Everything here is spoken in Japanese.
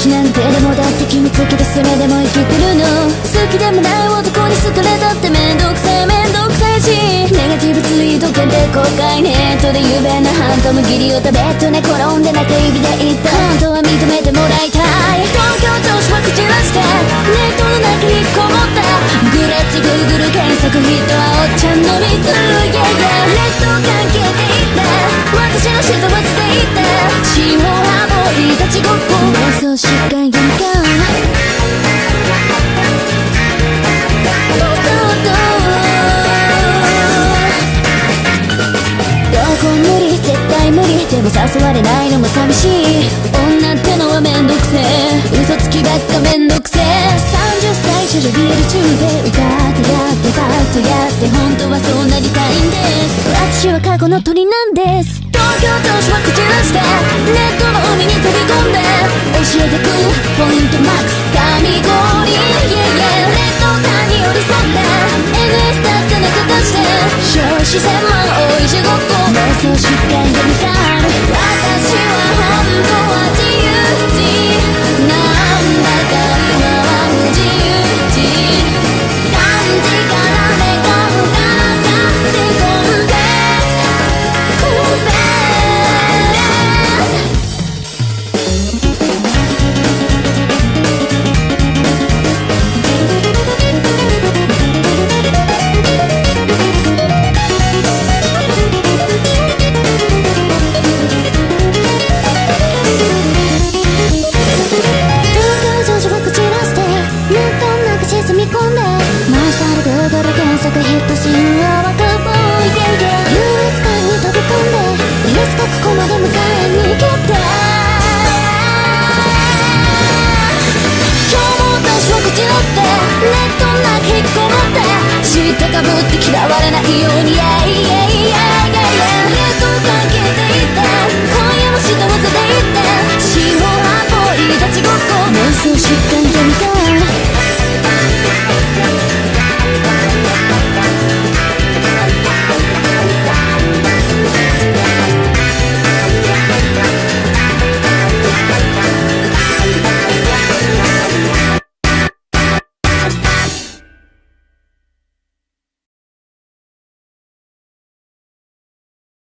手でもだって決めつけてそれでも生きてるの。好きでもない男に好かれたってめんどくさいめんどくさいし。ネガティブツイート限定公開ネットで有名なハントの義理を食べと寝転んで中指で言った。本当は認めてもらいたい。東京女子は口らしてネットの中引っこもった。グレッチグーグル検索ヒットはおっちゃんの水 Yeah 妄想しかやみかどうぞどうどこ無理絶対無理でも誘われないのも寂しい女ってのはめんどくせえ嘘つきばっかめんどくせえ30歳少女ビール中で歌ってやってファイトやって本当はそうなりたいんです私は過去の鳥なんです東京都市は口出して 少子千万多い地獄妄想 速ヒット神話はカボーイイゲイ優越感に飛び込んでいつかここまで迎えに来て今日も私は口らしてネットなき引っこもって知ってかぶって嫌われないようにイエイ